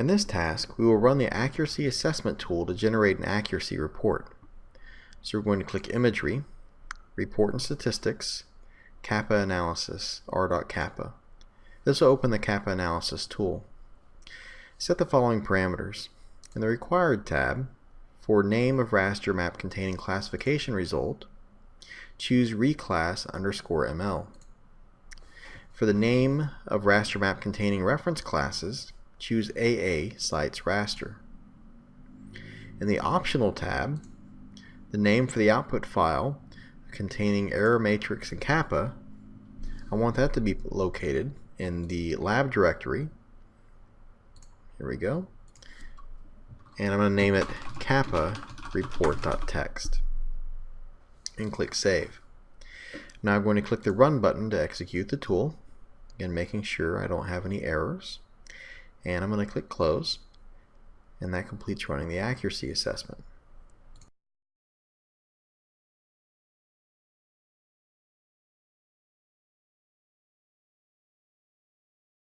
In this task, we will run the Accuracy Assessment tool to generate an accuracy report. So we're going to click Imagery, Report and Statistics, Kappa Analysis, R.Kappa. This will open the Kappa Analysis tool. Set the following parameters. In the Required tab, for name of raster map containing classification result, choose reclass underscore ML. For the name of raster map containing reference classes, choose AA Sites Raster. In the Optional tab, the name for the output file containing error matrix and kappa, I want that to be located in the lab directory. Here we go. And I'm going to name it kappa report.txt and click Save. Now I'm going to click the Run button to execute the tool, and making sure I don't have any errors. And I'm going to click Close, and that completes running the accuracy assessment.